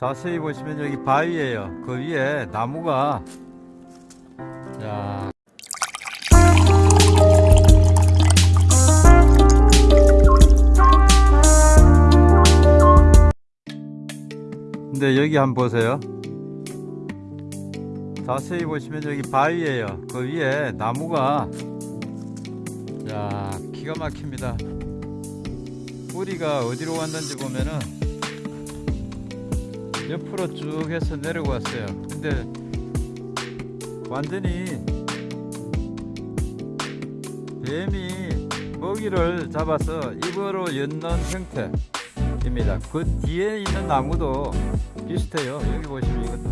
자세히 보시면 여기 바위예요. 그 위에 나무가 자 근데 여기 한번 보세요. 자세히 보시면 여기 바위예요. 그 위에 나무가 자 기가 막힙니다. 뿌리가 어디로 왔는지 보면은 옆으로 쭉 해서 내려왔어요. 근데 완전히 뱀이 먹이를 잡아서 입으로 엮는 형태입니다. 그 뒤에 있는 나무도 비슷해요. 여기 보시면 이것도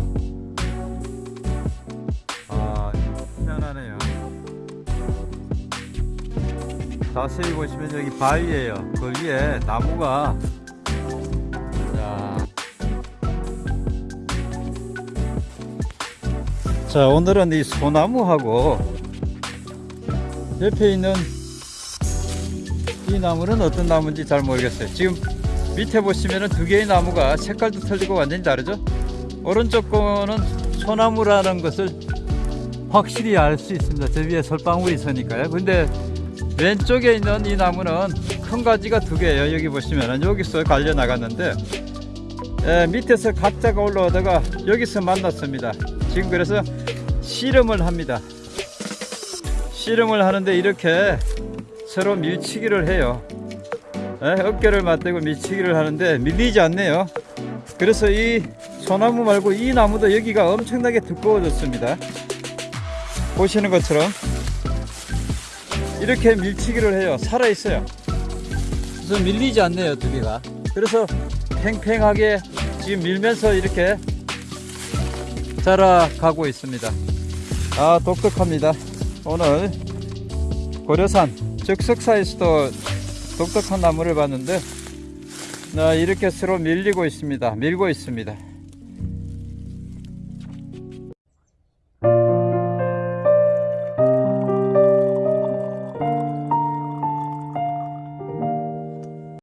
아 희한하네요. 자세히 보시면 여기 바위예요. 그 위에 나무가 자 오늘은 이 소나무하고 옆에 있는 이 나무는 어떤 나무인지 잘 모르겠어요. 지금 밑에 보시면은 두 개의 나무가 색깔도 틀리고 완전히 다르죠? 오른쪽 거는 소나무라는 것을 확실히 알 수 있습니다. 저 위에 솔방울이 있으니까요. 근데 왼쪽에 있는 이 나무는 큰 가지가 두 개예요. 여기 보시면은 여기서 갈려 나갔는데 에, 밑에서 각자가 올라오다가 여기서 만났습니다. 지금 그래서 씨름을 합니다. 씨름을 하는데 이렇게 서로 밀치기를 해요. 에, 어깨를 맞대고 밀치기를 하는데 밀리지 않네요. 그래서 이 소나무 말고 이 나무도 여기가 엄청나게 두꺼워졌습니다. 보시는 것처럼 이렇게 밀치기를 해요. 살아 있어요. 그래서 밀리지 않네요, 두 개가. 그래서 팽팽하게 지금 밀면서 이렇게 자라가고 있습니다. 아, 독특합니다. 오늘 고려산 즉석사에서도 독특한 나무를 봤는데 아, 이렇게 서로 밀리고 있습니다. 밀고 있습니다.